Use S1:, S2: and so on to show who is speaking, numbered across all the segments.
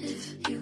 S1: if you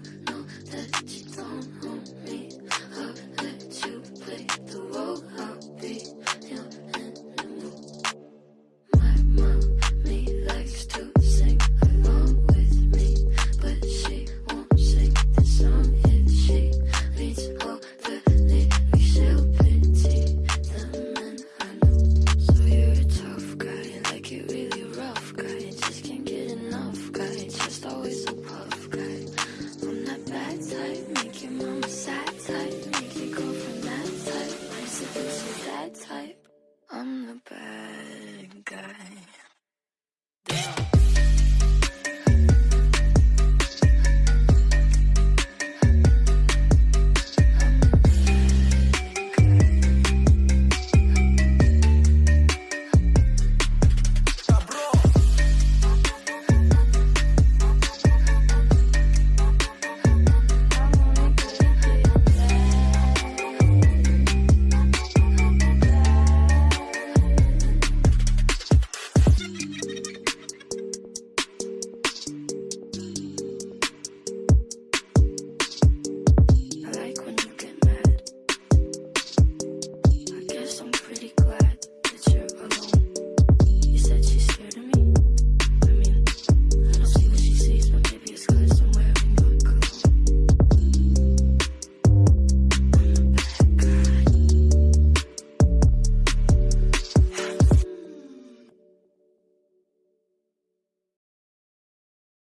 S1: I'm the bad guy.